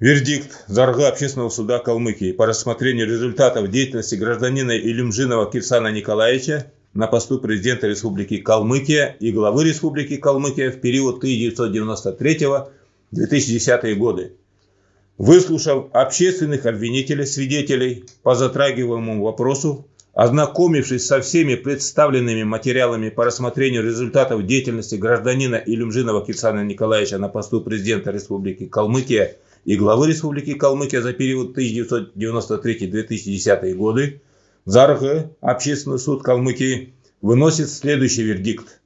Вердикт Зарга Общественного суда Калмыкии по рассмотрению результатов деятельности гражданина Илюмжинова Кирсана Николаевича на посту президента Республики Калмыкия и главы Республики Калмыкия в период 1993-2010 годы. Выслушав общественных обвинителей, свидетелей по затрагиваемому вопросу, ознакомившись со всеми представленными материалами по рассмотрению результатов деятельности гражданина Илюмжинова Кирсана Николаевича на посту президента Республики Калмыкия – и главы Республики Калмыкия за период 1993-2010 годы, ЗАРГ, Общественный суд Калмыкии, выносит следующий вердикт.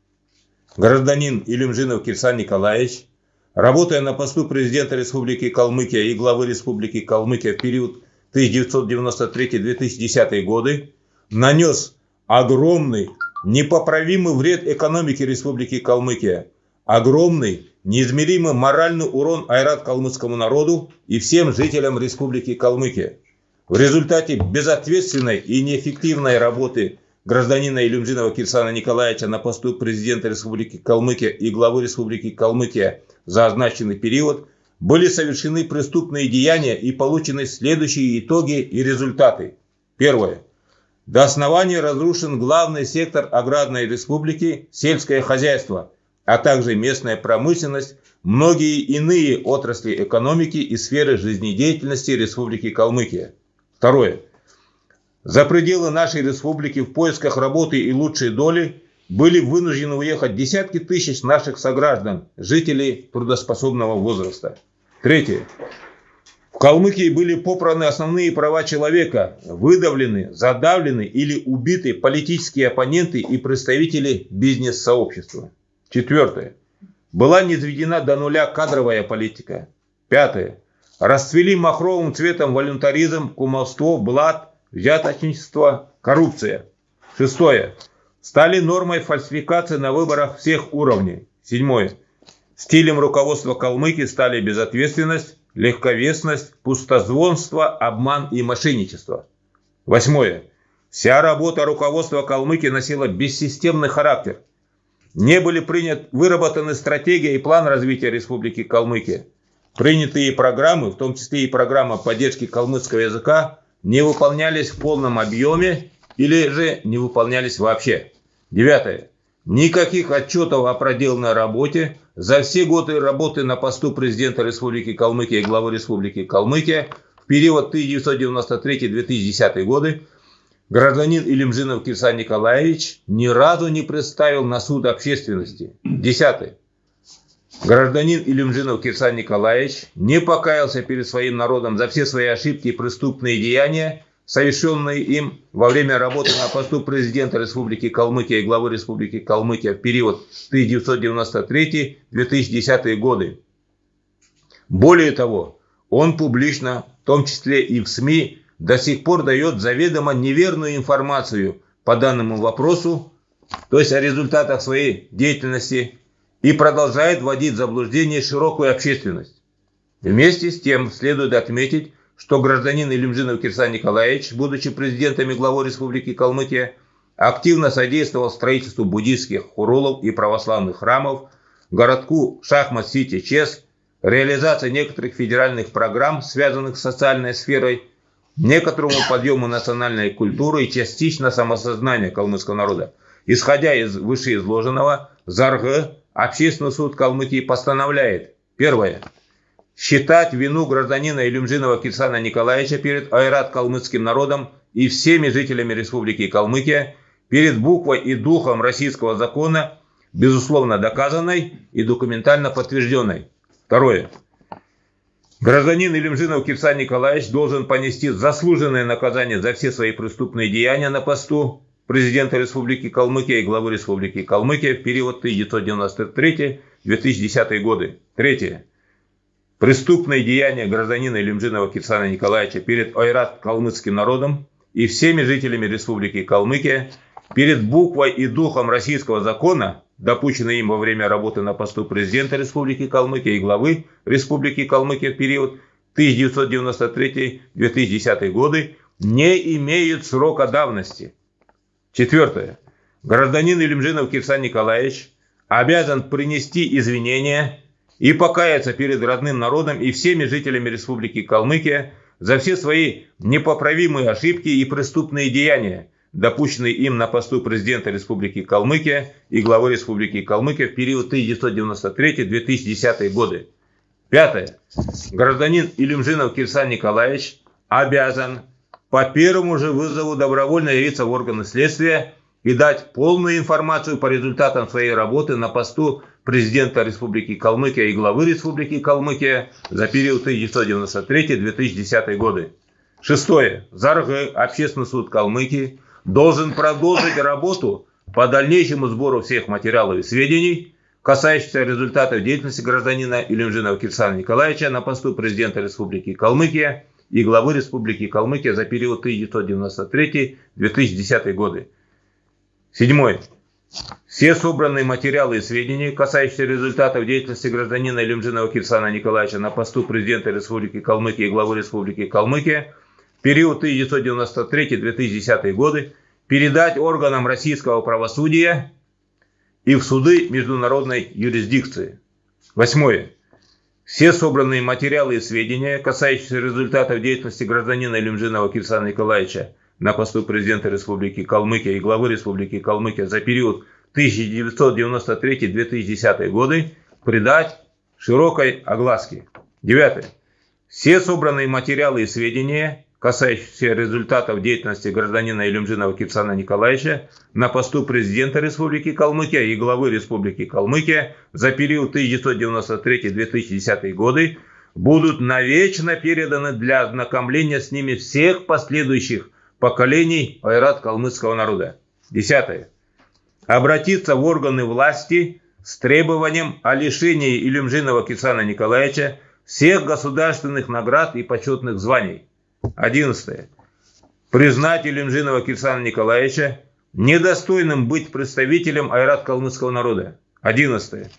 Гражданин Илюмжинов Кирсан Николаевич, работая на посту президента Республики Калмыкия и главы Республики Калмыкия в период 1993-2010 годы, нанес огромный, непоправимый вред экономике Республики Калмыкия, огромный, неизмеримый моральный урон айрат калмыцкому народу и всем жителям Республики Калмыкия. В результате безответственной и неэффективной работы гражданина Илюмжинова Кирсана Николаевича на посту президента Республики Калмыкия и главы Республики Калмыкия за означенный период были совершены преступные деяния и получены следующие итоги и результаты. Первое. До основания разрушен главный сектор аграрной республики – сельское хозяйство – а также местная промышленность, многие иные отрасли экономики и сферы жизнедеятельности Республики Калмыкия. Второе. За пределы нашей республики в поисках работы и лучшей доли были вынуждены уехать десятки тысяч наших сограждан, жителей трудоспособного возраста. Третье. В Калмыкии были попраны основные права человека, выдавлены, задавлены или убиты политические оппоненты и представители бизнес-сообщества. Четвертое. Была низведена до нуля кадровая политика. Пятое. Расцвели махровым цветом волюнтаризм, кумовство, блат, взяточничество, коррупция. Шестое. Стали нормой фальсификации на выборах всех уровней. Седьмое. Стилем руководства Калмыки стали безответственность, легковесность, пустозвонство, обман и мошенничество. Восьмое. Вся работа руководства Калмыки носила бессистемный характер – не были принят, выработаны стратегия и план развития Республики Калмыкия. Принятые программы, в том числе и программа поддержки калмыцкого языка, не выполнялись в полном объеме или же не выполнялись вообще. Девятое. Никаких отчетов о проделанной работе за все годы работы на посту президента Республики Калмыкия и главы Республики Калмыкия в период 1993-2010 годы Гражданин Илимжинов Кирсан Николаевич ни разу не представил на суд общественности. Десятое. Гражданин Илюмжинов Кирсан Николаевич не покаялся перед своим народом за все свои ошибки и преступные деяния, совершенные им во время работы на посту президента Республики Калмыкия и главы Республики Калмыкия в период 1993-2010 годы. Более того, он публично, в том числе и в СМИ, до сих пор дает заведомо неверную информацию по данному вопросу, то есть о результатах своей деятельности, и продолжает вводить в заблуждение широкую общественность. Вместе с тем следует отметить, что гражданин Илюмжинов Кирсан Николаевич, будучи президентом и главой Республики Калмыкия, активно содействовал строительству буддийских хурулов и православных храмов, городку Шахмат-Сити Чес, реализации некоторых федеральных программ, связанных с социальной сферой, некоторому подъему национальной культуры и частично самосознания калмыцкого народа. Исходя из вышеизложенного, ЗАРГ, Общественный суд Калмыкии постановляет. Первое. Считать вину гражданина Илюмжинова Кирсана Николаевича перед Айрат калмыцким народом и всеми жителями Республики Калмыкия перед буквой и духом российского закона безусловно доказанной и документально подтвержденной. Второе. Гражданин Илимжинов Кирсан Николаевич должен понести заслуженное наказание за все свои преступные деяния на посту президента Республики Калмыкия и главы Республики Калмыкия в период 1993-2010 годы. Третье. Преступные деяния гражданина Илимжинова Кирсана Николаевича перед Айрат калмыцким народом и всеми жителями Республики Калмыкия перед буквой и духом российского закона допущенный им во время работы на посту президента Республики Калмыкия и главы Республики Калмыкия в период 1993-2010 годы, не имеют срока давности. Четвертое. Гражданин Илимжинов Кирсан Николаевич обязан принести извинения и покаяться перед родным народом и всеми жителями Республики Калмыкия за все свои непоправимые ошибки и преступные деяния, допущенные им на посту президента Республики Калмыкия и главы Республики Калмыкия в период 1993-2010 годы. Пятое. Гражданин Илюмжинов Кирсан Николаевич обязан по первому же вызову добровольно явиться в органы следствия и дать полную информацию по результатам своей работы на посту президента Республики Калмыкия и главы Республики Калмыкия за период 1993-2010 годы. Шестое. ЗАРГ, Общественный суд Калмыкии, должен продолжить работу по дальнейшему сбору всех материалов и сведений, касающихся результатов деятельности гражданина Илюмжинова Кирсана Николаевича на посту президента Республики Калмыкия и главы Республики Калмыкия за период 1993-2010 годы. Седьмое. Все собранные материалы и сведения, касающиеся результатов деятельности гражданина Илюмжинова Кирсана Николаевича на посту президента Республики Калмыкия и главы Республики Калмыкия период 1993-2010 годы, передать органам российского правосудия и в суды международной юрисдикции. Восьмое. Все собранные материалы и сведения, касающиеся результатов деятельности гражданина Илюмжинова Кирсана Николаевича на посту президента Республики Калмыкия и главы Республики Калмыкия за период 1993-2010 годы придать широкой огласке. Девятое. Все собранные материалы и сведения, касающиеся результатов деятельности гражданина Илюмжинова Кипсана Николаевича на посту президента Республики Калмыкия и главы Республики Калмыкия за период 1993-2010 годы, будут навечно переданы для ознакомления с ними всех последующих поколений айрат калмыцкого народа. Десятое. Обратиться в органы власти с требованием о лишении Илюмжинова Кисана Николаевича всех государственных наград и почетных званий. Одиннадцатое. Признать Илюмжинова Кирсана Николаевича недостойным быть представителем айрат калмыцкого народа. Одиннадцатое.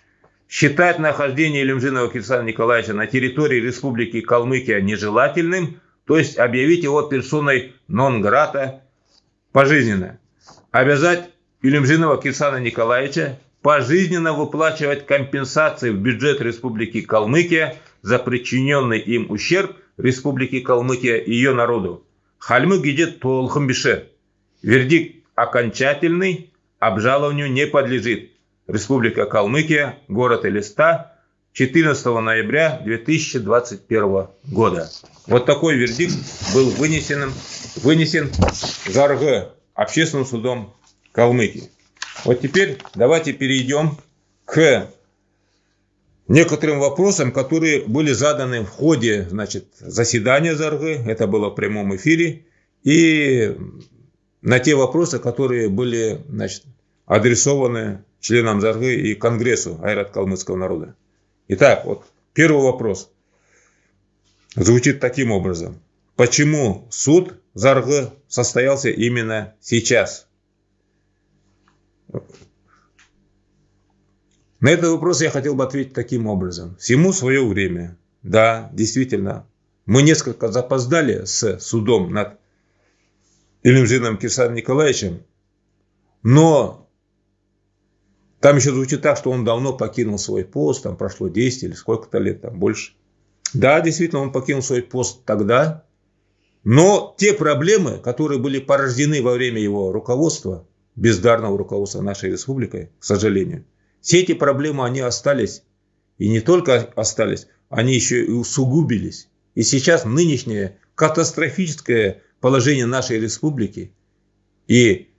Считать нахождение Илюмжинова Кирсана Николаевича на территории Республики Калмыкия нежелательным, то есть объявить его персоной нон-грата пожизненно. Обязать Илюмжинова Кирсана Николаевича пожизненно выплачивать компенсации в бюджет Республики Калмыкия за причиненный им ущерб Республики Калмыкия и ее народу. Хальмы гидет толхымбише. Вердикт окончательный, обжалованию не подлежит. Республика Калмыкия, город Элиста, 14 ноября 2021 года. Вот такой вердикт был вынесен, вынесен ЗАРГ общественным судом Калмыкии. Вот теперь давайте перейдем к некоторым вопросам, которые были заданы в ходе значит, заседания ЗАРГ, это было в прямом эфире, и на те вопросы, которые были значит, адресованы членам ЗАРГ и Конгрессу Айрат Калмыцкого народа. Итак, вот первый вопрос звучит таким образом. Почему суд ЗАРГ состоялся именно сейчас? На этот вопрос я хотел бы ответить таким образом. Всему свое время. Да, действительно, мы несколько запоздали с судом над Илюмжином Кирсаном Николаевичем, но там еще звучит так, что он давно покинул свой пост, там прошло 10 или сколько-то лет, там больше. Да, действительно, он покинул свой пост тогда, но те проблемы, которые были порождены во время его руководства, бездарного руководства нашей республикой, к сожалению, все эти проблемы, они остались. И не только остались, они еще и усугубились. И сейчас нынешнее катастрофическое положение нашей республики и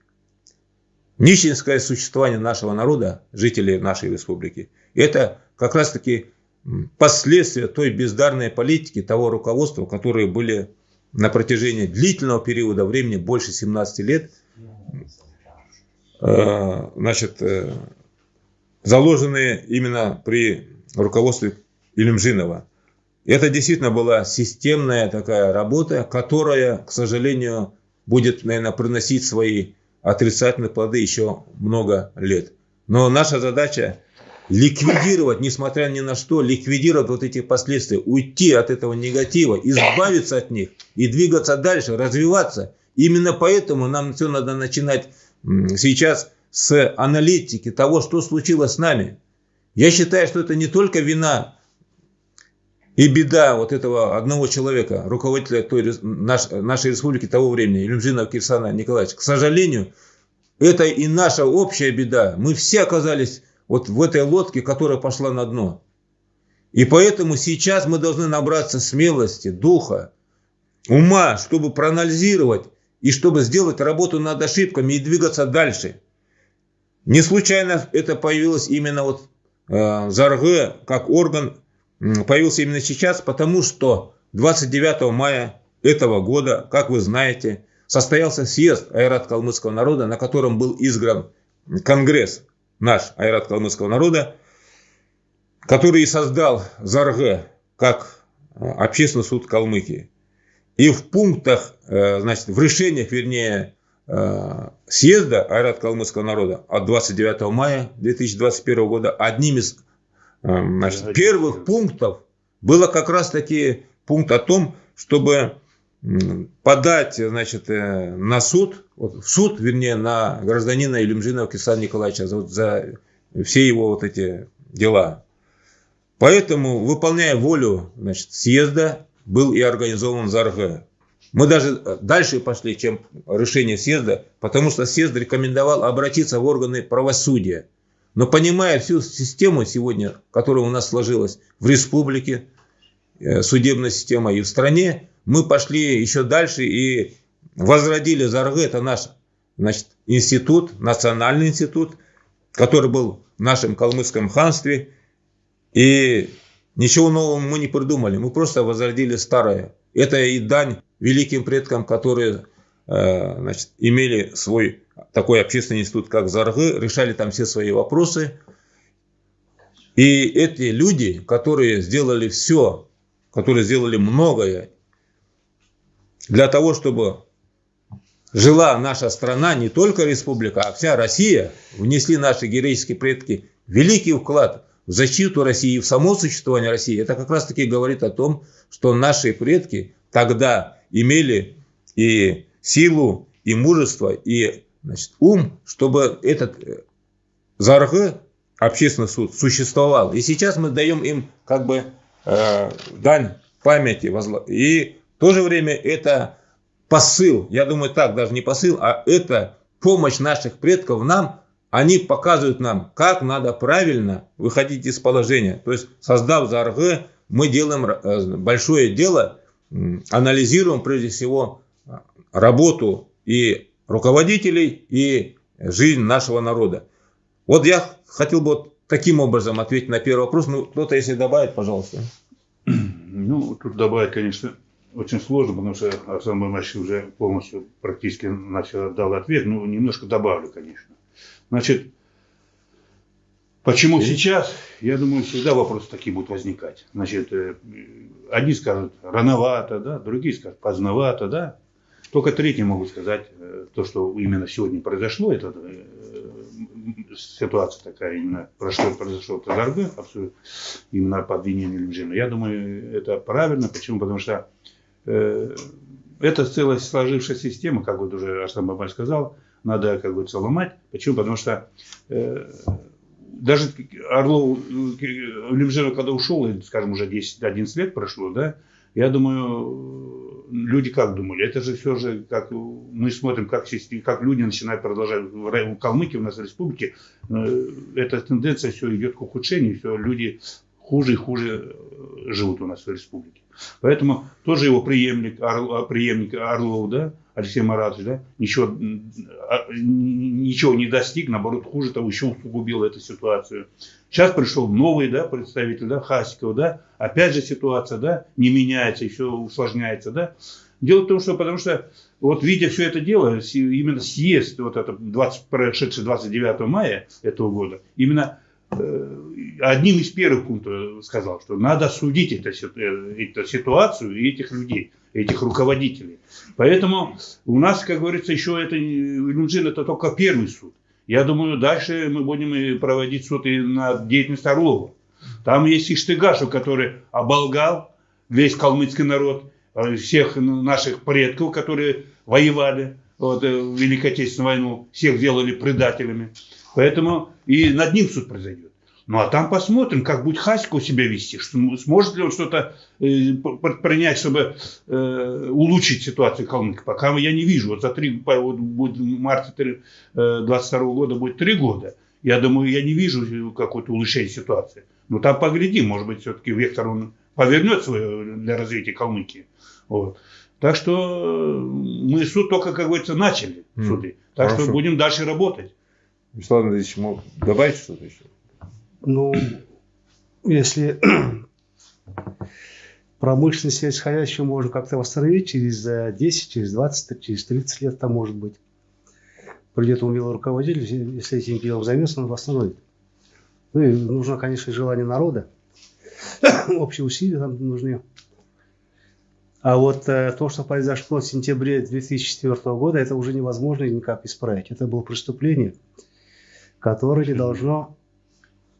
нищенское существование нашего народа, жителей нашей республики, это как раз таки последствия той бездарной политики, того руководства, которые были на протяжении длительного периода времени, больше 17 лет, э, значит, э, заложенные именно при руководстве Илюмжинова. Это действительно была системная такая работа, которая, к сожалению, будет, наверное, приносить свои отрицательные плоды еще много лет. Но наша задача ликвидировать, несмотря ни на что, ликвидировать вот эти последствия, уйти от этого негатива, избавиться от них и двигаться дальше, развиваться. Именно поэтому нам все надо начинать сейчас с аналитики того, что случилось с нами. Я считаю, что это не только вина и беда вот этого одного человека, руководителя той, наш, нашей республики того времени, Илюмжинова Кирсана Николаевича. К сожалению, это и наша общая беда. Мы все оказались вот в этой лодке, которая пошла на дно. И поэтому сейчас мы должны набраться смелости, духа, ума, чтобы проанализировать и чтобы сделать работу над ошибками и двигаться дальше. Не случайно это появилось именно вот э, ЗАРГ как орган появился именно сейчас, потому что 29 мая этого года, как вы знаете, состоялся съезд Айрат калмыцкого народа, на котором был избран Конгресс наш Айрат калмыцкого народа, который и создал ЗАРГ как э, общественный суд Калмыкии. И в пунктах, э, значит, в решениях, вернее, съезда Айрат калмыцкого народа от 29 мая 2021 года одним из значит, первых пунктов было как раз таки пункт о том, чтобы подать значит, на суд, в суд, вернее, на гражданина Илюмжинова Кисана Николаевича за, за все его вот эти дела. Поэтому, выполняя волю значит, съезда, был и организован ЗАРГ. Мы даже дальше пошли, чем решение съезда, потому что съезд рекомендовал обратиться в органы правосудия. Но понимая всю систему сегодня, которая у нас сложилась в республике, э, судебная система и в стране, мы пошли еще дальше и возродили ЗАРГ. Это наш значит, институт, национальный институт, который был в нашем калмыцком ханстве – и ничего нового мы не придумали, мы просто возродили старое. Это и дань великим предкам, которые э, значит, имели свой такой общественный институт, как Заргы, решали там все свои вопросы. И эти люди, которые сделали все, которые сделали многое для того, чтобы жила наша страна, не только республика, а вся Россия, внесли наши героические предки великий вклад защиту России, в само существование России, это как раз таки говорит о том, что наши предки тогда имели и силу, и мужество, и значит, ум, чтобы этот э, ЗАРГ, общественный суд, существовал. И сейчас мы даем им как бы э, дань памяти. И в то же время это посыл, я думаю так, даже не посыл, а это помощь наших предков нам они показывают нам, как надо правильно выходить из положения. То есть, создав ЗАРГ, мы делаем э, большое дело, анализируем прежде всего работу и руководителей, и жизнь нашего народа. Вот я хотел бы вот таким образом ответить на первый вопрос. Ну, кто-то, если добавит, пожалуйста. Ну, тут добавить, конечно, очень сложно, потому что Арсен Бамач уже полностью практически начал дал ответ. Ну, немножко добавлю, конечно. Значит, почему сейчас? Я думаю, всегда вопросы такие будут возникать. Значит, э, одни скажут рановато, да, другие скажут поздновато, да. Только третьи могут сказать э, то, что именно сегодня произошло, это э, ситуация такая именно прошло, произошло Тазарбе, именно по обвинению Лимжина. Я думаю, это правильно. Почему? Потому что э, это целая сложившаяся система, как вот уже Арсен Бабаль сказал, надо, как говорится, ломать. Почему? Потому что э, даже Орлов, Лемжеров, когда ушел, скажем, уже 10-11 лет прошло, да, я думаю, люди как думали? Это же все же, как мы смотрим, как, как люди начинают продолжать в Калмыкии, у нас в республике, э, эта тенденция все идет к ухудшению, все люди хуже и хуже э, живут у нас в республике. Поэтому тоже его преемник, Орл, преемник Орлов, да, Алексей Маратович, да, ничего, а, ничего не достиг, наоборот, хуже того, еще усугубил эту ситуацию. Сейчас пришел новый, да, представитель, да, Хасиков, да, опять же ситуация, да, не меняется, еще усложняется, да. Дело в том, что, потому что, вот видя все это дело, именно съезд, вот это 20, прошедший 29 мая этого года, именно одним из первых пунктов сказал, что надо судить эту, э, эту ситуацию и этих людей этих руководителей. Поэтому у нас, как говорится, еще это Илюмжин это только первый суд. Я думаю, дальше мы будем проводить суд и на деятельность Орлова. Там есть Иштыгашев, который оболгал весь калмыцкий народ, э, всех наших предков, которые воевали вот, э, в Великой Отечественную войну, всех сделали предателями. Поэтому и над ним суд произойдет. Ну а там посмотрим, как будет Хаська у себя вести, что, сможет ли он что-то э, предпринять, чтобы э, улучшить ситуацию в Калмыкии. Пока я не вижу. Вот за три, вот будет в марте 2022 э, года будет три года. Я думаю, я не вижу какой-то улучшения ситуации. Но там поглядим, может быть, все-таки вектор он повернет свое для развития Калмыкии. Вот. Так что э, мы суд только, как говорится, начали суды. Так Хорошо. что будем дальше работать. Вячеслав Андреевич, мог добавить что-то еще? Ну, если промышленность сельскохозяйственную можно как-то восстановить через 10, через 20, через 30 лет, там может быть. Придет умелый руководитель, если этим делом займется, он восстановит. Ну и нужно, конечно, желание народа. Общие усилия там нужны. А вот э, то, что произошло в сентябре 2004 года, это уже невозможно никак исправить. Это было преступление, которое не должно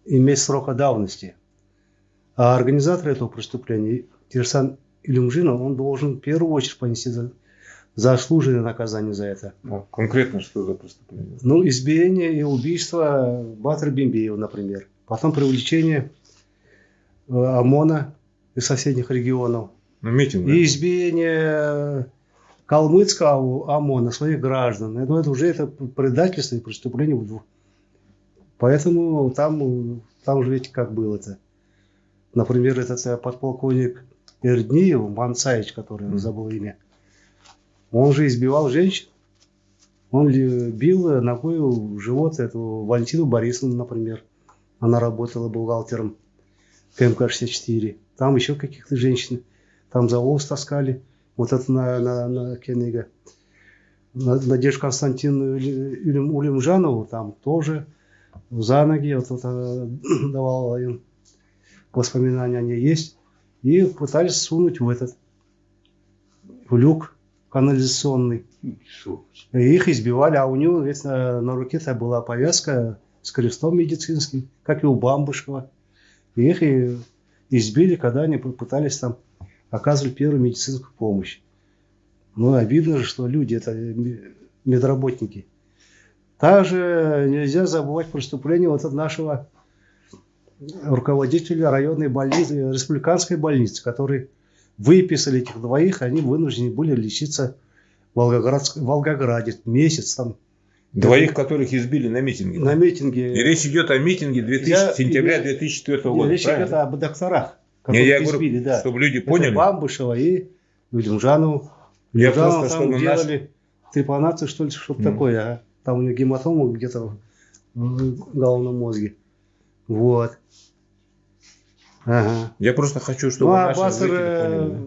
иметь срока давности. А организатор этого преступления, Кирсан Илюмжинов, он должен в первую очередь понести за, заслуженное наказание за это. Ну, конкретно что за преступление? Ну, избиение и убийство Батра Бимбеева, например. Потом привлечение э, ОМОНа из соседних регионов. Ну, митинг. И избиение калмыцкого ОМОНа, своих граждан. Это, это уже это предательство и преступление в двух Поэтому там, там же ведь как было-то. Например, этот э, подполковник Эрдниев, Мансаевич, который mm. забыл имя, он же избивал женщин. Он бил ногой в живот эту Валентину Борисовну, например. Она работала бухгалтером КМК-64. Там еще каких-то женщин. Там за волос таскали. Вот это на, на, на Кеннига. Надежду Константину Улимжанову там тоже за ноги, вот это давал им воспоминания, они есть, и пытались сунуть в этот, в люк канализационный. И их избивали, а у него ведь на, на руке-то была повязка с крестом медицинским, как и у Бамбушева. И их и избили, когда они пытались там оказывать первую медицинскую помощь. Ну, обидно же, что люди, это медработники – также нельзя забывать преступление вот от нашего руководителя районной больницы, республиканской больницы, который выписали этих двоих, они вынуждены были лечиться в, Волгоград, в Волгограде месяц там. Двоих, которых избили на митинге. На митинге. И речь идет о митинге 2000, я, сентября 2004 года. Речь правильно? идет об докторах, которых я избили, говорю, да. чтобы люди поняли. Это Бамбышева и Людмжанову. Я просто, там чтобы делали наш... трепанацию, что ли, что-то mm. такое. А? Там у него гематома где-то в головном мозге. Вот. Ага. Я просто хочу, чтобы ну, а наши Басара,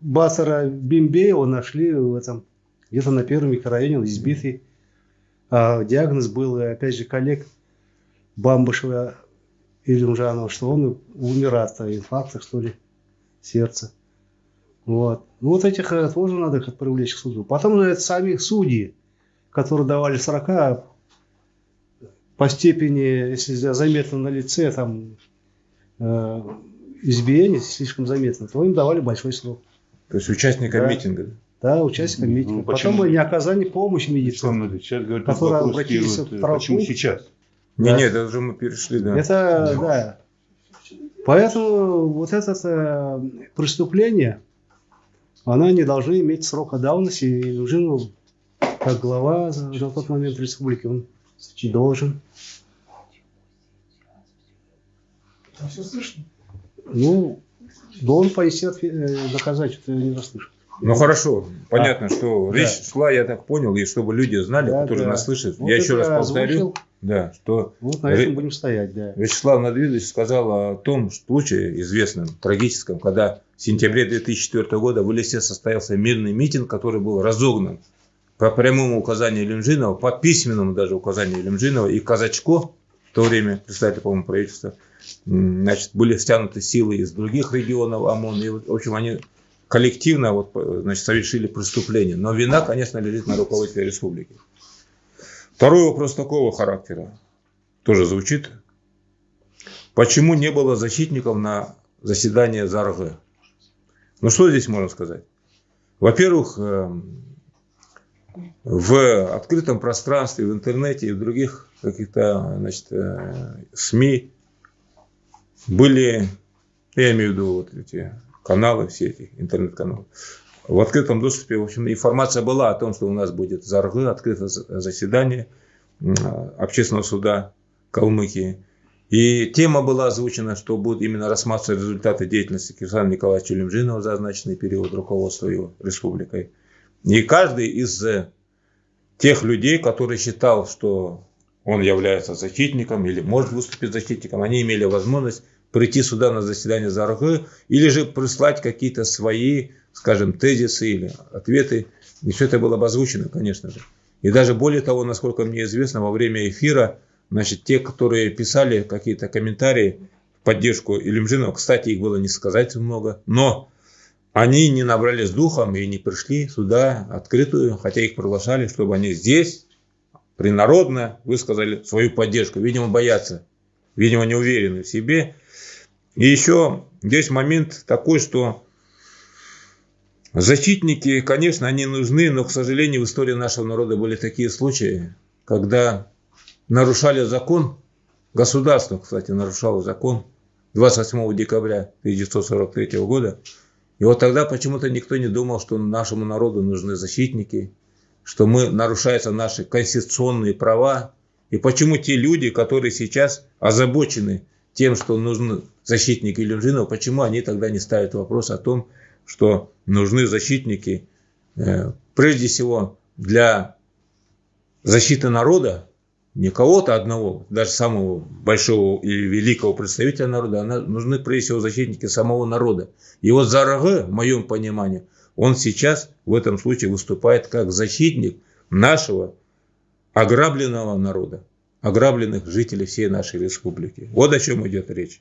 Басара Бимбеева нашли в этом, где-то на первом микрорайоне, он избитый. А диагноз был, опять же, коллег Бамбышева или Умжанова, что он умер от инфаркта, что ли, сердца. Вот. Ну, вот этих э, тоже надо привлечь к суду. Потом это самих судей которые давали 40 по степени, если заметно на лице, там, э, избиение слишком заметно, то им давали большой срок. То есть участникам да. митинга? Да, участникам ну, митинга. Потом почему? не оказание помощи медицинской, сейчас говорят, которые обратились в толпу. Почему сейчас? Да. Не, нет, это уже мы перешли, да. Это, да. Поэтому вот это э, преступление, оно не должно иметь срока давности и нужно как глава на тот момент республики, он должен. А все слышно? Ну, должен понести э, доказать, что я не расслышал. Ну хорошо, понятно, а, что да. речь шла, я так понял, и чтобы люди знали, да, которые да. нас слышат. Вот я еще раз повторю, озвучил. да, что вот на этом будем стоять, да. Вячеслав Надвидович сказал о том случае известном, трагическом, когда в сентябре 2004 года в Лисе состоялся мирный митинг, который был разогнан по прямому указанию Лемжинова, по письменному даже указанию Лемжинова и Казачко, в то время представитель, по-моему, правительства, значит, были стянуты силы из других регионов ОМОН, и, в общем, они коллективно вот, значит, совершили преступление. Но вина, конечно, лежит на руководителе республики. Второй вопрос такого характера тоже звучит. Почему не было защитников на заседании ЗАРГ? Ну, что здесь можно сказать? Во-первых, эм, в открытом пространстве, в интернете и в других каких-то значит, э, СМИ были, я имею в виду вот эти каналы, все эти интернет-каналы, в открытом доступе, в общем, информация была о том, что у нас будет Заргы, открытое заседание общественного суда Калмыкии. И тема была озвучена, что будут именно рассматриваться результаты деятельности Кирсана Николаевича Лемжинова за означенный период руководства его республикой. И каждый из тех людей, который считал, что он является защитником или может выступить защитником, они имели возможность прийти сюда на заседание ЗАРГ или же прислать какие-то свои, скажем, тезисы или ответы. И все это было озвучено, конечно же. И даже более того, насколько мне известно, во время эфира, значит, те, которые писали какие-то комментарии в поддержку Илюмжинова, кстати, их было не сказать много, но они не набрались духом и не пришли сюда открытую, хотя их приглашали, чтобы они здесь принародно высказали свою поддержку. Видимо, боятся, видимо, не уверены в себе. И еще есть момент такой, что защитники, конечно, они нужны, но, к сожалению, в истории нашего народа были такие случаи, когда нарушали закон, государство, кстати, нарушало закон 28 декабря 1943 года, и вот тогда почему-то никто не думал, что нашему народу нужны защитники, что мы нарушаются наши конституционные права. И почему те люди, которые сейчас озабочены тем, что нужны защитники Илюмжинова, почему они тогда не ставят вопрос о том, что нужны защитники э, прежде всего для защиты народа, не кого-то одного, даже самого большого и великого представителя народа, а нужны прежде всего защитники самого народа. И вот Зарагы, в моем понимании, он сейчас в этом случае выступает как защитник нашего ограбленного народа, ограбленных жителей всей нашей республики. Вот о чем идет речь.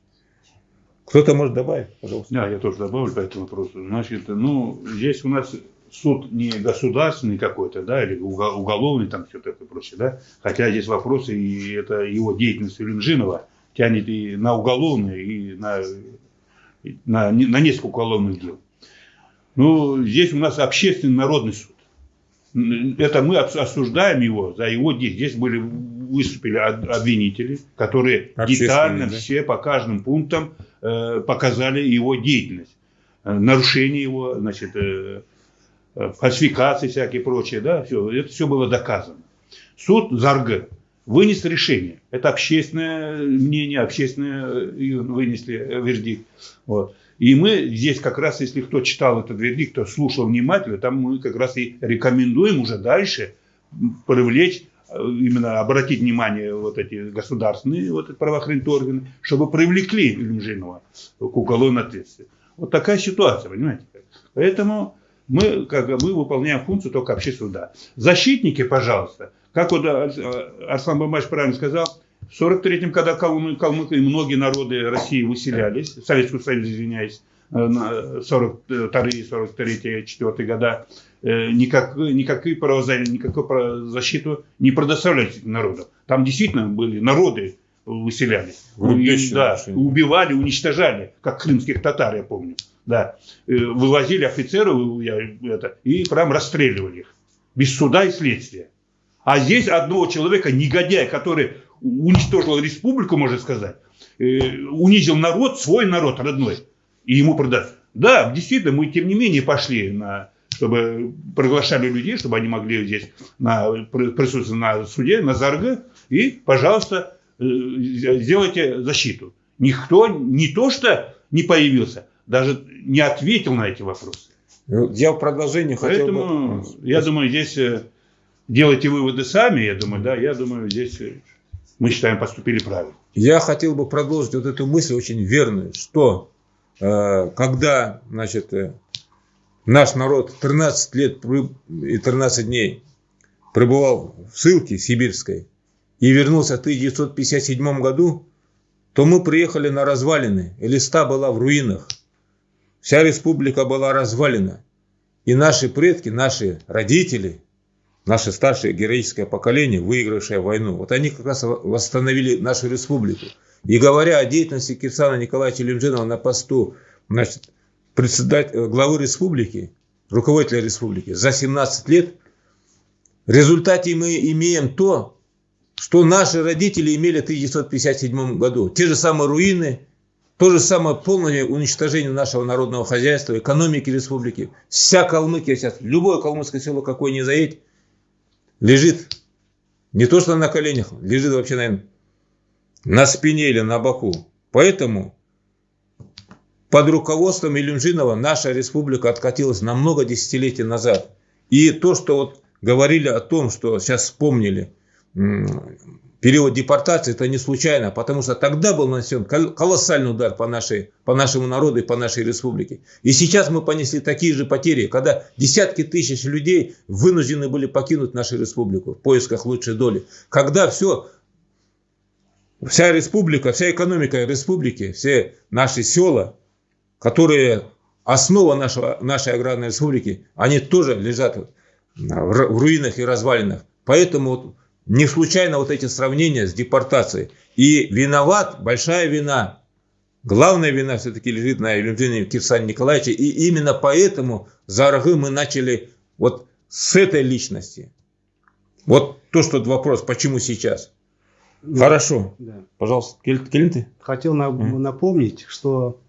Кто-то может добавить, пожалуйста. Да, я тоже добавлю по этому вопросу. Значит, ну, здесь у нас суд не государственный какой-то, да, или уголовный там все такое прочее, да, хотя здесь вопросы, и это его деятельность Ленжинова тянет и на уголовные, и на, на, на несколько уголовных дел. Ну, здесь у нас общественный народный суд. Это мы осуждаем его за его действия. Здесь были выступили обвинители, которые детально да? все по каждым пунктам э, показали его деятельность, э, нарушение его, значит, Э, фальсификации всякие прочие, да, все, это все было доказано. Суд ЗАРГ вынес решение. Это общественное мнение, общественное э, вынесли э, вердикт. Вот. И мы здесь как раз, если кто читал этот вердикт, кто слушал внимательно, там мы как раз и рекомендуем уже дальше привлечь именно обратить внимание вот эти государственные вот эти правоохранительные органы, чтобы привлекли Ильмжинова к уголовной ответственности. Вот такая ситуация, понимаете? Поэтому мы, как, мы выполняем функцию только общественного суда. Защитники, пожалуйста, как вот э, Арслан Бабаевич правильно сказал, в 43-м, когда Калмык, Калмык и многие народы России выселялись, Советского Союза, извиняюсь, э, на 42 43 4 года, э, никак, никакие правозащиты, никакую не предоставляли народам. Там действительно были народы, выселялись. Да, убивали, уничтожали, как крымских татар, я помню да, э, вывозили офицеров я, это, и прям расстреливали их. Без суда и следствия. А здесь одного человека, негодяя, который уничтожил республику, можно сказать, э, унизил народ, свой народ родной, и ему продать. Да, действительно, мы тем не менее пошли на чтобы приглашали людей, чтобы они могли здесь на, присутствовать на суде, на ЗАРГ, и, пожалуйста, э, сделайте защиту. Никто не то что не появился, даже не ответил на эти вопросы. Ну, я в продолжении Поэтому, хотел бы... я думаю, здесь э, делайте выводы сами, я думаю, да, я думаю, здесь э, мы считаем, поступили правильно. Я хотел бы продолжить вот эту мысль очень верную, что э, когда, значит, э, наш народ 13 лет и 13 дней пребывал в ссылке сибирской и вернулся в 1957 году, то мы приехали на развалины, и листа была в руинах. Вся республика была развалена. И наши предки, наши родители, наше старшее героическое поколение, выигравшее войну, вот они как раз восстановили нашу республику. И говоря о деятельности Кирсана Николаевича Лемжинова на посту значит, председателя, главы республики, руководителя республики за 17 лет, в результате мы имеем то, что наши родители имели в 1957 году. Те же самые руины, То же самое полное уничтожение нашего народного хозяйства, экономики республики. Вся Калмыкия сейчас, любое калмыцкое село, какое не заедь, лежит не то что на коленях, лежит вообще, наверное, на спине или на боку. Поэтому под руководством Илюмжинова наша республика откатилась на много десятилетий назад. И то, что вот говорили о том, что сейчас вспомнили, период депортации, это не случайно, потому что тогда был нанесен колоссальный удар по, нашей, по нашему народу и по нашей республике. И сейчас мы понесли такие же потери, когда десятки тысяч людей вынуждены были покинуть нашу республику в поисках лучшей доли. Когда все, вся республика, вся экономика республики, все наши села, которые основа нашего, нашей аграрной республики, они тоже лежат в руинах и развалинах. Поэтому не случайно вот эти сравнения с депортацией. И виноват, большая вина, главная вина все-таки лежит на Илюмдине Кирсане Николаевиче. И именно поэтому за Аргы мы начали вот с этой личности. Вот то, что вопрос, почему сейчас. Да. Хорошо. Да. Пожалуйста, Келин ты? Хотел на, mm. напомнить, что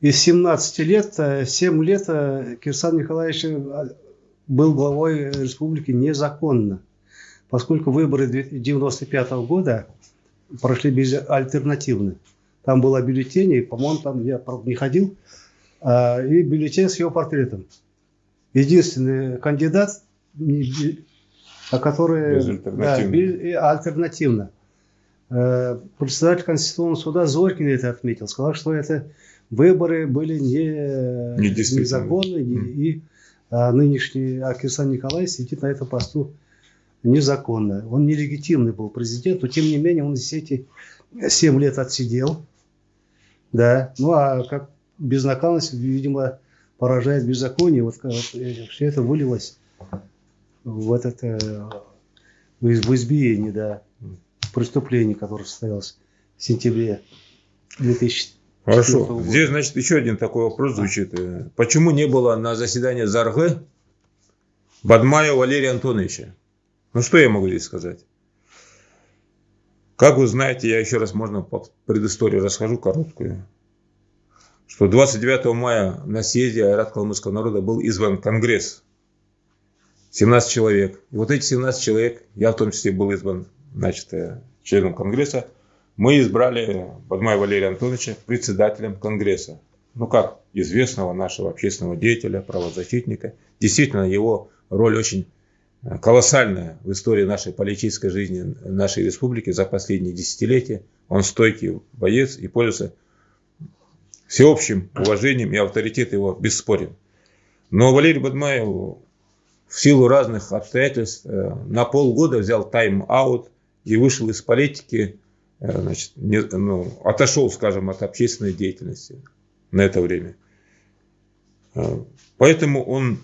из 17 лет, 7 лет э, Кирсан Николаевич э, был главой республики незаконно поскольку выборы 1995 года прошли без альтернативно. Там было бюллетень, по-моему, там я правда, не ходил, а, и бюллетень с его портретом. Единственный кандидат, а который альтернативно. Да, альтернативно. Э, председатель Конституционного суда Зорькин это отметил, сказал, что это выборы были не, незаконные, mm. и а, нынешний Акирсан Николаевич сидит на этом посту незаконно. Он нелегитимный был президент, но тем не менее он все эти 7 лет отсидел. Да. Ну а как безнаказанность, видимо, поражает беззаконие. Вот, вот все это вылилось в этот э, в избиение, да, преступление, которое состоялось в сентябре 2000 Хорошо. Года. Здесь, значит, еще один такой вопрос звучит. Почему не было на заседании ЗАРГ Бадмая Валерия Антоновича? Ну, что я могу здесь сказать? Как вы знаете, я еще раз можно по предыстории расскажу короткую, что 29 мая на съезде Айрат Калмыцкого народа был избран Конгресс. 17 человек. И вот эти 17 человек, я в том числе был избран значит, э, членом Конгресса, мы избрали Бадмая Валерия Антоновича председателем Конгресса. Ну, как известного нашего общественного деятеля, правозащитника. Действительно, его роль очень колоссальная в истории нашей политической жизни нашей республики за последние десятилетия. Он стойкий боец и пользуется всеобщим уважением и авторитет его бесспорен. Но Валерий Бадмаев в силу разных обстоятельств э, на полгода взял тайм-аут и вышел из политики, э, значит, не, ну, отошел, скажем, от общественной деятельности на это время. Э, поэтому он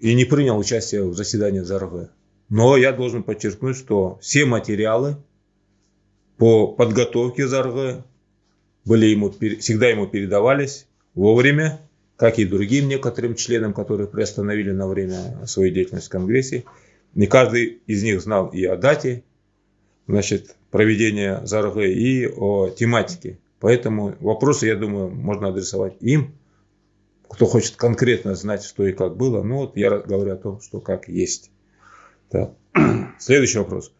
и не принял участие в заседании ЗРВ. Но я должен подчеркнуть, что все материалы по подготовке ЗРВ были ему, всегда ему передавались вовремя, как и другим некоторым членам, которые приостановили на время свою деятельность в Конгрессе. Не каждый из них знал и о дате значит, проведения ЗРГ, и о тематике. Поэтому вопросы, я думаю, можно адресовать им кто хочет конкретно знать, что и как было, ну вот я говорю о том, что как есть. Так. Следующий вопрос.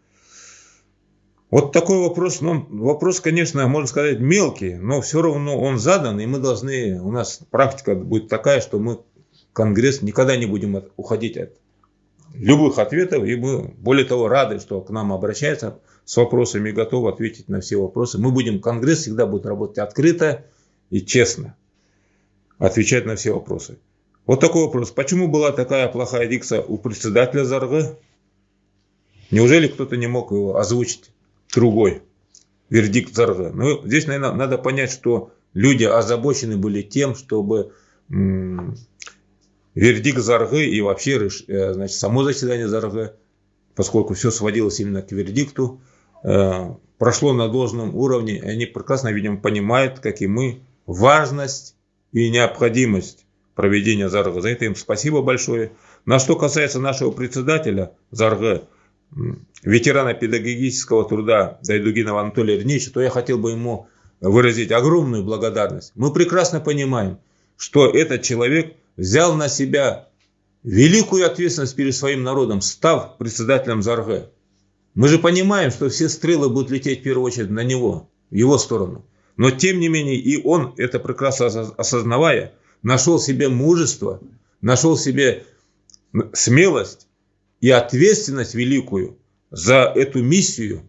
Вот такой вопрос, ну, вопрос, конечно, можно сказать, мелкий, но все равно он задан, и мы должны, у нас практика будет такая, что мы Конгресс никогда не будем от, уходить от любых ответов, и мы, более того, рады, что к нам обращаются с вопросами готовы ответить на все вопросы. Мы будем, Конгресс всегда будет работать открыто и честно отвечать на все вопросы. Вот такой вопрос. Почему была такая плохая дикция у председателя ЗРГ? Неужели кто-то не мог его озвучить другой вердикт ЗРГ? Ну, здесь, наверное, надо понять, что люди озабочены были тем, чтобы вердикт ЗРГ и вообще э, значит, само заседание ЗРГ, поскольку все сводилось именно к вердикту, э, прошло на должном уровне. Они прекрасно, видимо, понимают, как и мы, важность и необходимость проведения ЗАРГ. За это им спасибо большое. На что касается нашего председателя ЗАРГ, ветерана педагогического труда Дайдугинова Анатолия Ильича, то я хотел бы ему выразить огромную благодарность. Мы прекрасно понимаем, что этот человек взял на себя великую ответственность перед своим народом, став председателем ЗАРГ. Мы же понимаем, что все стрелы будут лететь в первую очередь на него, в его сторону. Но тем не менее и он, это прекрасно осознавая, нашел себе мужество, нашел себе смелость и ответственность великую за эту миссию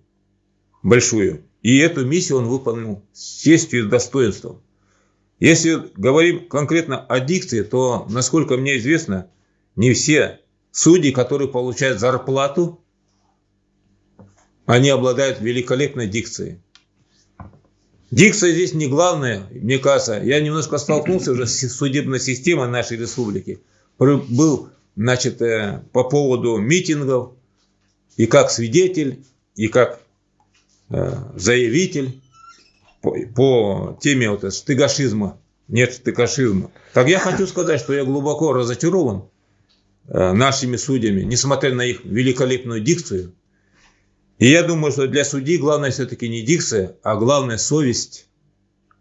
большую. И эту миссию он выполнил с честью и достоинством. Если говорим конкретно о дикции, то, насколько мне известно, не все судьи, которые получают зарплату, они обладают великолепной дикцией. Дикция здесь не главное, мне кажется. Я немножко столкнулся уже с судебной системой нашей республики. Был, значит, э, по поводу митингов, и как свидетель, и как э, заявитель по, по теме вот стыгашизма, нет стыгашизма. Так я хочу сказать, что я глубоко разочарован э, нашими судьями, несмотря на их великолепную дикцию. И я думаю, что для судьи главное все-таки не дикция, а главное совесть,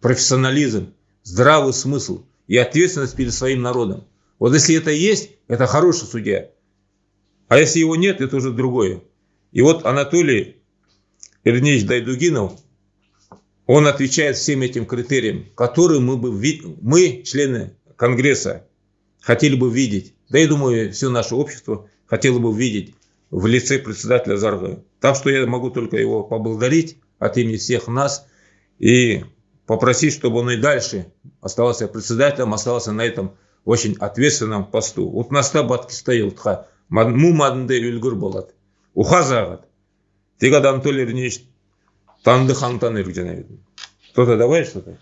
профессионализм, здравый смысл и ответственность перед своим народом. Вот если это есть, это хороший судья. А если его нет, это уже другое. И вот Анатолий Ильич Дайдугинов, он отвечает всем этим критериям, которые мы, бы, мы, члены Конгресса, хотели бы видеть. Да и думаю, все наше общество хотело бы видеть в лице председателя Зарга. Так что я могу только его поблагодарить от имени всех нас и попросить, чтобы он и дальше оставался председателем, оставался на этом очень ответственном посту. Вот наста батки стоял, му мадынды үлгір болады. Ухазагат. Тегад Анатолий Ильич танды хантан Кто-то добавит что-то?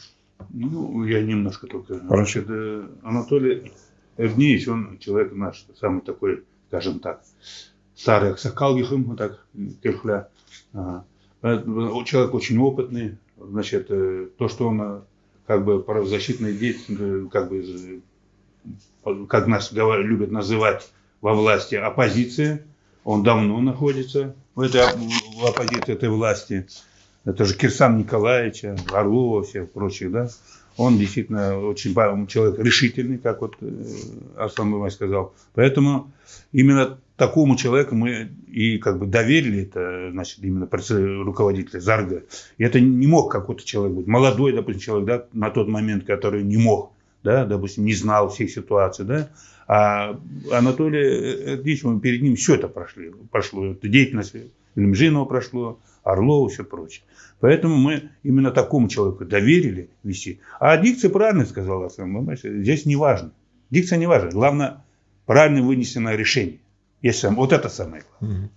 Ну, я немножко только. Хорошо. Значит, э, Анатолий Эрнеевич, он человек наш, самый такой, скажем так, старый аксакалгихым, вот так, кирхля. Ага. Э, человек очень опытный, значит, э, то, что он как бы правозащитный деятель, как бы, как нас любят называть во власти оппозиция, он давно находится в этой в оппозиции этой власти. Это же Кирсан Николаевича, Орлова, всех прочих, да. Он действительно очень человек решительный, как вот э, Арслан Бабай сказал. Поэтому именно такому человеку мы и как бы доверили это, значит, именно руководителя Зарга. И это не мог какой-то человек быть. Молодой, допустим, человек, да, на тот момент, который не мог, да, допустим, не знал всех ситуаций, да. А Анатолий Ильич, мы перед ним все это прошли, прошло. Это деятельность Лемжинова прошло, Орлова, все прочее. Поэтому мы именно такому человеку доверили вести. А дикция правильно сказала, здесь не важно. Дикция не важна. Главное, правильно вынесенное решение. Есть сам, вот это самое главное.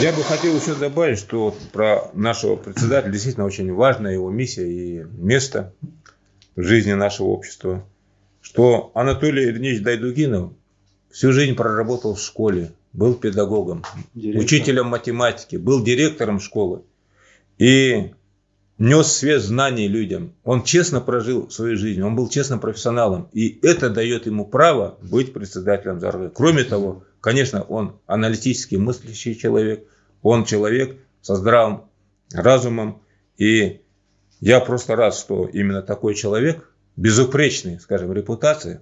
Я бы хотел еще добавить, что про нашего председателя действительно очень важна его миссия и место в жизни нашего общества что Анатолий Ильич Дайдугинов всю жизнь проработал в школе, был педагогом, Директор. учителем математики, был директором школы и нес свет знаний людям. Он честно прожил свою жизнь, он был честным профессионалом, и это дает ему право быть председателем ЗАРГ. Кроме того, конечно, он аналитически мыслящий человек, он человек со здравым разумом, и я просто рад, что именно такой человек – безупречной, скажем, репутации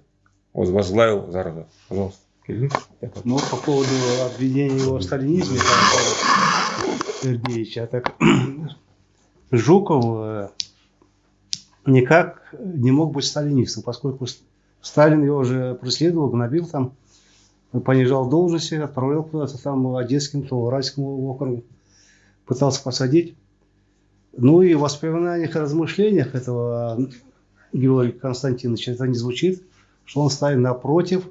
возглавил Зарга. Пожалуйста. Ну, по поводу обвинения его в сталинизме, Сергеевича, так Жуков э, никак не мог быть сталинистом, поскольку Сталин его уже преследовал, гнобил там, понижал должности, отправлял куда-то там Одесским, то Уральским округу, пытался посадить. Ну и в воспоминаниях и размышлениях этого Георгий Константинович, это не звучит, что он ставит напротив.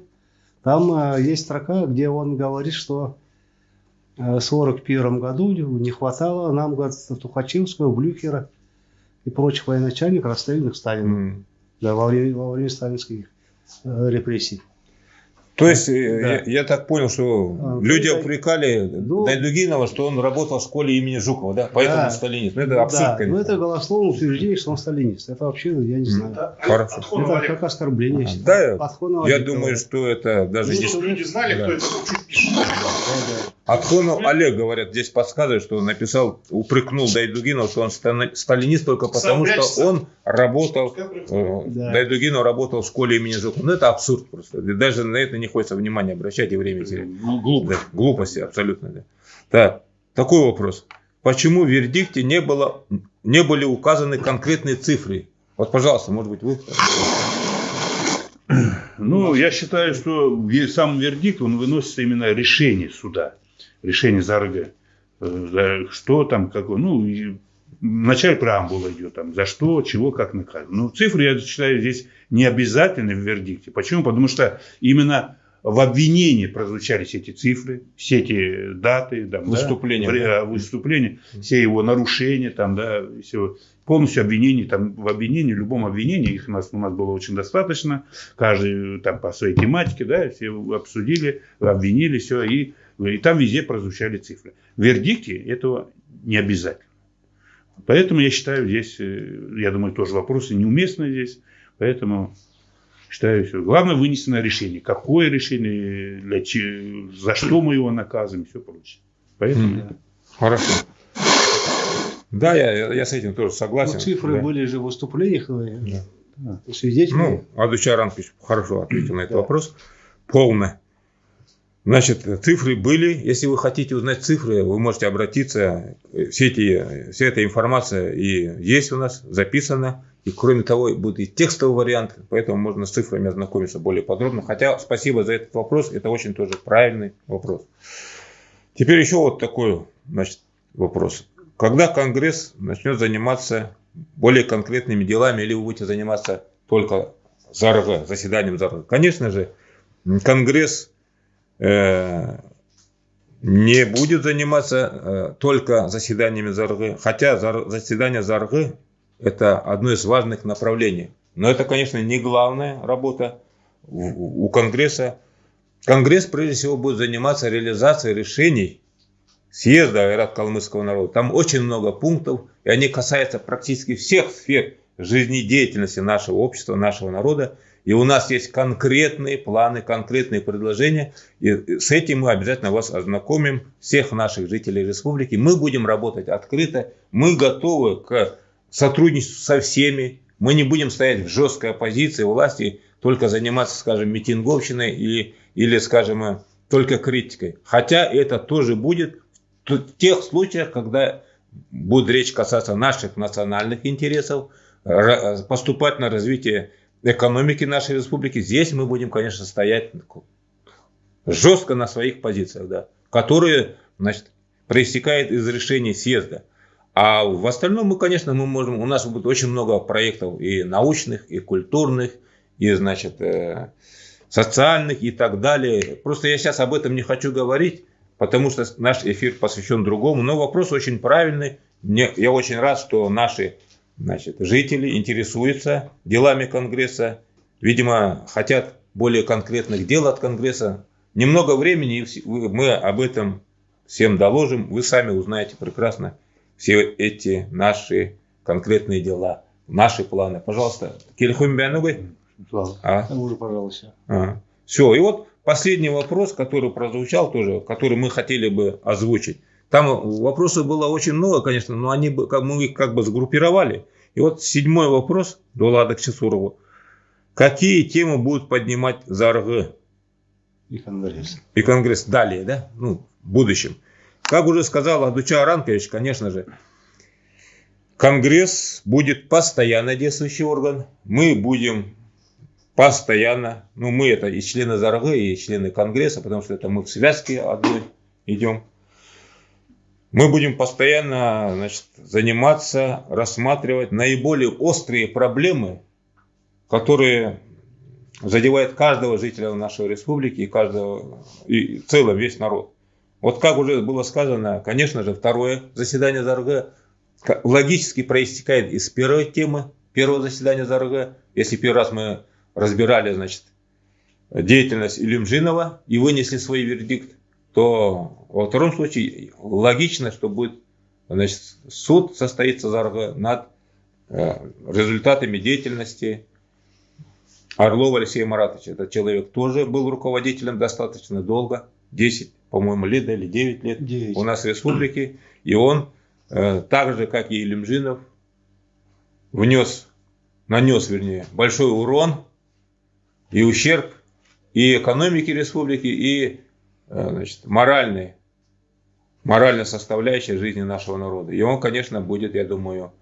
Там э, есть строка, где он говорит, что э, в 1941 году не хватало нам, говорит, Тухачевского, Блюхера и прочих военачальников, расстрелянных Сталином mm. да, во, время, во время сталинских э, репрессий. То есть, э, да. я, я так понял, что а, люди да, упрекали ну, Дайдугинова, что он работал в школе имени Жукова, да? Поэтому да, сталинист. Ну, это абсурд, да, конечно. Ну, это голословное утверждение, что он сталинист. Это вообще, я не знаю. Это, Хорошо. Это как оскорбление. А, да, я думаю, что это даже... Ну, здесь... люди знали, да. кто это пишет. Атхонов Олег, говорят, здесь подсказывает, что он написал, упрекнул Дайдугинова, что он стали- сталинист только потому, что он работал, э, Да. Дайдугинов работал в школе имени Жукова. Ну, это абсурд просто. Даже на это не хочется внимания обращать и время терять. Ну, глупо. Да, глупости абсолютно. Да. Так, такой вопрос. Почему в вердикте не, было, не были указаны конкретные цифры? Вот, пожалуйста, может быть, вы... Ну, я считаю, что сам вердикт, он выносится именно решение суда, решение ЗАРГ. Э, за Что там, какое, ну, и в начале преамбула идет, там, за что, чего, как наказано. Ну, цифры, я считаю, здесь не обязательны в вердикте. Почему? Потому что именно в обвинении прозвучали все эти цифры, все эти даты, там, да, Выступления, да. а, выступления, все его нарушения, там, да, все, полностью обвинение, там, в обвинении, в любом обвинении, их у нас, у нас было очень достаточно, каждый там по своей тематике, да, все обсудили, обвинили, все, и, и там везде прозвучали цифры. В вердикте этого не обязательно. Поэтому я считаю здесь, э, я думаю, тоже вопросы неуместны здесь, поэтому считаю, что главное вынесенное решение. Какое решение, для че- за что мы его наказываем, все прочее. Поэтому Мгм. Хорошо. Да, я, я с этим тоже согласен. Ну, цифры да. были же в выступлениях э, Да. свидетелей. Ну, Адучар Ранкович хорошо ответил на этот Да. вопрос. Полно. Значит, цифры были. Если вы хотите узнать цифры, вы можете обратиться. Все эти, вся эта информация и есть у нас, записана. И кроме того, будет и текстовый вариант, поэтому можно с цифрами ознакомиться более подробно. Хотя спасибо за этот вопрос, это очень тоже правильный вопрос. Теперь еще вот такой значит, вопрос. Когда Конгресс начнет заниматься более конкретными делами, или вы будете заниматься только ЗАРГ, заседанием ЗАРГ? Конечно же, Конгресс не будет заниматься э, только заседаниями ЗАРГ, хотя заседание ЗАРГ это одно из важных направлений. Но это, конечно, не главная работа у Конгресса. Конгресс, прежде всего, будет заниматься реализацией решений съезда Айрат Калмыцкого народа. Там очень много пунктов, и они касаются практически всех сфер жизнедеятельности нашего общества, нашего народа. И у нас есть конкретные планы, конкретные предложения. И с этим мы обязательно вас ознакомим, всех наших жителей республики. Мы будем работать открыто. Мы готовы к сотрудничеству со всеми. Мы не будем стоять в жесткой оппозиции власти, только заниматься, скажем, митинговщиной или, или скажем, только критикой. Хотя это тоже будет в тех случаях, когда будет речь касаться наших национальных интересов, поступать на развитие экономики нашей республики, здесь мы будем, конечно, стоять жестко на своих позициях, да, которые, значит, проистекают из решений съезда. А в остальном мы, конечно, мы можем, у нас будет очень много проектов и научных, и культурных, и, значит, э, социальных и так далее. Просто я сейчас об этом не хочу говорить, потому что наш эфир посвящен другому. Но вопрос очень правильный. Мне, я очень рад, что наши значит, жители интересуются делами Конгресса. Видимо, хотят более конкретных дел от Конгресса. Немного времени, мы об этом всем доложим. Вы сами узнаете прекрасно все эти наши конкретные дела, наши планы. Пожалуйста, Келихум Бианугай. Слава. А? Уже, пожалуйста. Все, и вот последний вопрос, который прозвучал тоже, который мы хотели бы озвучить. Там вопросов было очень много, конечно, но они как мы их как бы сгруппировали. И вот седьмой вопрос до Лада Чесурову. Какие темы будут поднимать ЗАРГ И Конгресс. и Конгресс далее, да, ну, в будущем? Как уже сказал Адуча Аранкович, конечно же, Конгресс будет постоянно действующий орган. Мы будем постоянно, ну мы это и члены ЗАРГ, и члены Конгресса, потому что это мы в связке одной идем. Мы будем постоянно значит, заниматься, рассматривать наиболее острые проблемы, которые задевают каждого жителя нашей республики и каждого, и в целом весь народ. Вот как уже было сказано, конечно же, второе заседание ЗАРГ логически проистекает из первой темы, первого заседания ЗАРГ. Если первый раз мы разбирали, значит, деятельность Илюмжинова и вынесли свой вердикт, то во втором случае логично, что будет, значит, суд состоится ЗАРГ над э, результатами деятельности Орлова Алексея Маратовича. Этот человек тоже был руководителем достаточно долго, 10, по-моему, лет или 9 лет Девять. у нас в республике. И он, э, так же, как и Илюмжинов, внес, нанес, вернее, большой урон и ущерб и экономике республики, и значит, моральной, моральной составляющей жизни нашего народа. И он, конечно, будет, я думаю,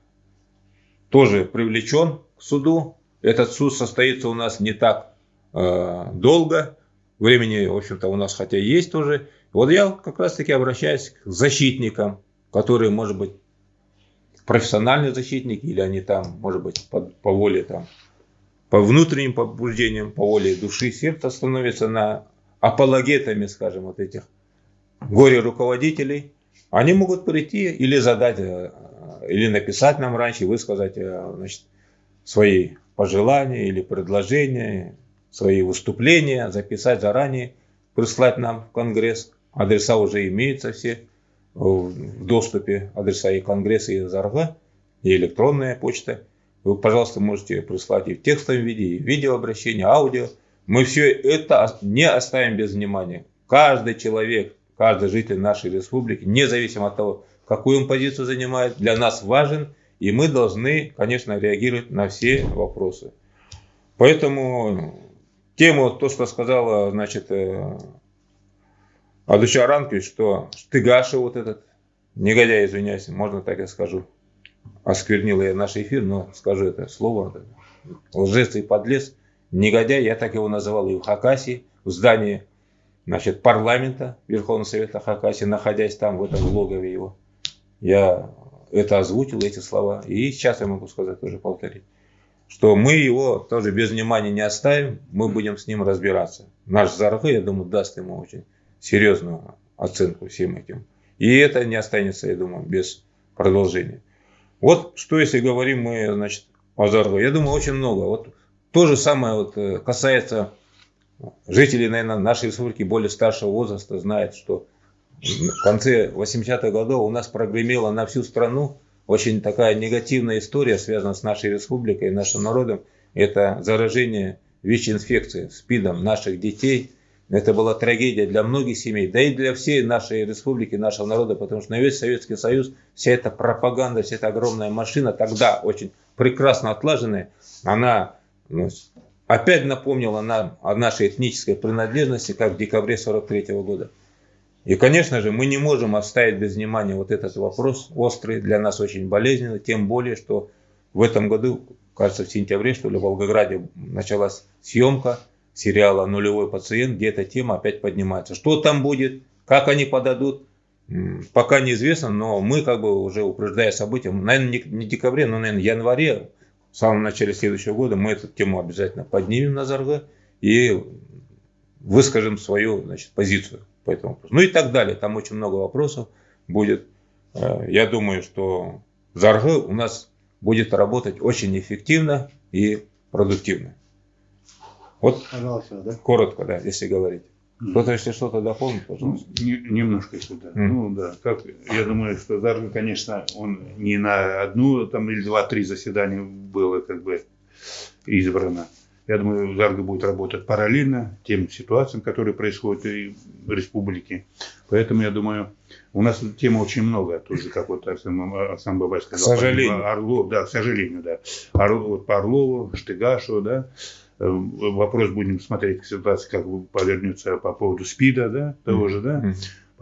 тоже привлечен к суду. Этот суд состоится у нас не так э, долго. Времени, в общем-то, у нас хотя есть тоже. Вот я как раз-таки обращаюсь к защитникам, которые, может быть, профессиональные защитники, или они там, может быть, по, по воле там, по внутренним побуждениям, по воле души, сердца становятся на апологетами, скажем, вот этих горе-руководителей. Они могут прийти или задать, э, или написать нам раньше, высказать э, значит, свои пожелания или предложения, свои выступления, записать заранее, прислать нам в Конгресс. Адреса уже имеются все в доступе, адреса и Конгресса, и ЗАРГа, и электронная почта. Вы, пожалуйста, можете прислать и в текстовом виде, и в видеообращение, аудио. Мы все это не оставим без внимания. Каждый человек, каждый житель нашей республики, независимо от того, какую он позицию занимает, для нас важен, и мы должны, конечно, реагировать на все вопросы. Поэтому тему, то, что сказала, значит, э, Адуча Ранкович, что Штыгаша вот этот, негодяй, извиняюсь, можно так я скажу, осквернил я наш эфир, но скажу это слово, лжец и подлец, негодяй, я так его называл и в Хакасии, в здании значит, парламента Верховного Совета Хакасии, находясь там, в этом логове его. Я это озвучил, эти слова. И сейчас я могу сказать, тоже повторить, что мы его тоже без внимания не оставим, мы будем с ним разбираться. Наш Заргы, я думаю, даст ему очень серьезную оценку всем этим. И это не останется, я думаю, без продолжения. Вот что если говорим мы, значит, о Заргу. Я думаю, очень много. Вот то же самое вот э, касается жителей, наверное, нашей республики более старшего возраста, знают, что в конце 80-х годов у нас прогремела на всю страну очень такая негативная история, связанная с нашей республикой, нашим народом. Это заражение ВИЧ-инфекцией, СПИДом наших детей. Это была трагедия для многих семей, да и для всей нашей республики, нашего народа, потому что на весь Советский Союз вся эта пропаганда, вся эта огромная машина, тогда очень прекрасно отлаженная, она опять напомнила нам о нашей этнической принадлежности, как в декабре 43 года. И, конечно же, мы не можем оставить без внимания вот этот вопрос острый, для нас очень болезненный, тем более, что в этом году, кажется, в сентябре, что ли, в Волгограде началась съемка сериала «Нулевой пациент», где эта тема опять поднимается. Что там будет, как они подадут, пока неизвестно, но мы как бы уже упреждая события, наверное, не в декабре, но, наверное, в январе, в самом начале следующего года мы эту тему обязательно поднимем на Зарга и выскажем свою значит, позицию по этому вопросу. Ну и так далее. Там очень много вопросов будет. Э, я думаю, что Зарга у нас будет работать очень эффективно и продуктивно. Вот Пожалуйста, да? коротко, да, если говорить. Кто-то, если что-то дополнит, пожалуйста. Ну, не- немножко если да. Мгм. Ну да, как, я думаю, что Зарга, конечно, он не на одну там или два-три заседания было как бы избрано. Я думаю, Зарга будет работать параллельно тем ситуациям, которые происходят и в республике. Поэтому я думаю, у нас тем очень много, тоже как вот Арсен, Арсен Бабай сказал. К сожалению. по Орлов, да, к сожалению, да. Орлов, вот по Орлову, Штыгашу, да. Э, Вопрос будем смотреть, ситуация как бы повернется по поводу СПИДа, да, того же, да.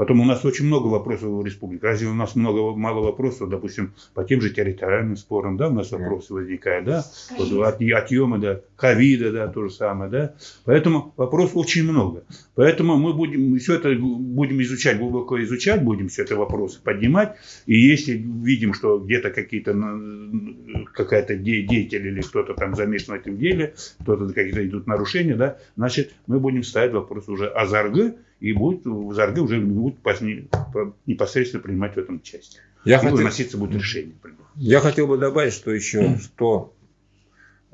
Потом у нас очень много вопросов в республике. Разве у нас много, мало вопросов, допустим, по тем же территориальным спорам, да, у нас вопросы возникают, да, вот от, отъема, да, ковида, да, то же самое, да. Поэтому вопросов очень много. Поэтому мы будем все это будем изучать, глубоко изучать, будем все это вопросы поднимать. И если видим, что где-то какие-то какая-то де- деятель или кто-то там замешан в этом деле, кто-то какие-то идут нарушения, да, значит, мы будем ставить вопрос уже о ЗАРГ, и будет, в ЗАРГ уже будут непосредственно принимать в этом участие. Я и хотел, выноситься будет решение. я хотел бы добавить, что еще, что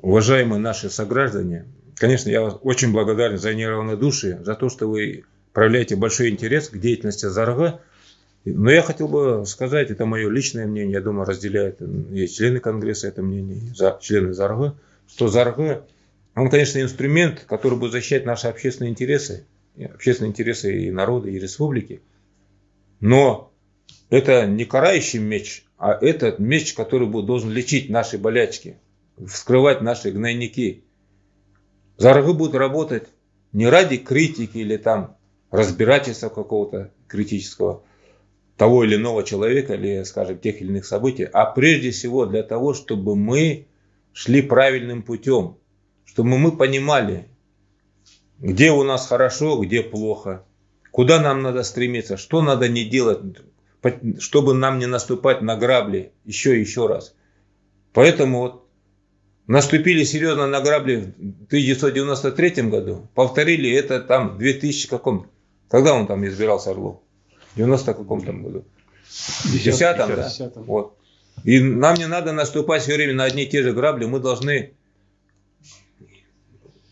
уважаемые наши сограждане, конечно, я очень благодарен за неравнодушие, за то, что вы проявляете большой интерес к деятельности Зарга. Но я хотел бы сказать, это мое личное мнение, я думаю, разделяют и члены Конгресса это мнение, и за- члены Зарга, что Зарга, он, конечно, инструмент, который будет защищать наши общественные интересы общественные интересы и народа, и республики. Но это не карающий меч, а это меч, который будет, должен лечить наши болячки, вскрывать наши гнойники. Заргы будут работать не ради критики или там разбирательства какого-то критического того или иного человека или, скажем, тех или иных событий, а прежде всего для того, чтобы мы шли правильным путем, чтобы мы понимали, где у нас хорошо, где плохо, куда нам надо стремиться, что надо не делать, чтобы нам не наступать на грабли еще и еще раз. Поэтому вот наступили серьезно на грабли в 1993 году, повторили это там в 2000 каком, когда он там избирался Орлов? В 90 каком там году? В 10 да? Десятом. Вот. И нам не надо наступать все время на одни и те же грабли, мы должны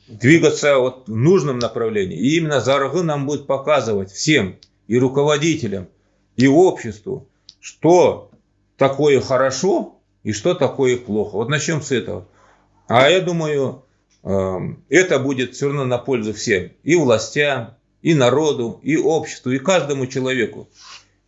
двигаться вот в нужном направлении. И именно Заргы нам будет показывать всем, и руководителям, и обществу, что такое хорошо и что такое плохо. Вот начнем с этого. А я думаю, эм, это будет все равно на пользу всем. И властям, и народу, и обществу, и каждому человеку.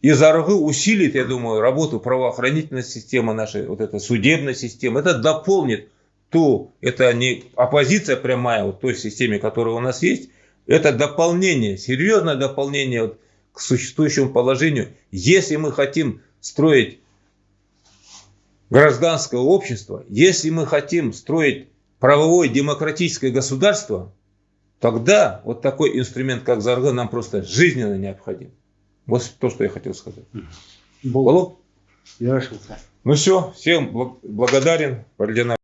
И Заргы усилит, я думаю, работу правоохранительной системы нашей, вот эта судебная система. Это дополнит ту, это не оппозиция прямая вот той системе, которая у нас есть, это дополнение, серьезное дополнение вот к существующему положению. Если мы хотим строить гражданское общество, если мы хотим строить правовое демократическое государство, тогда вот такой инструмент, как Зарга, нам просто жизненно необходим. Вот то, что я хотел сказать. Бол. Алло? Ярошенко. Ну все, всем благ- благодарен.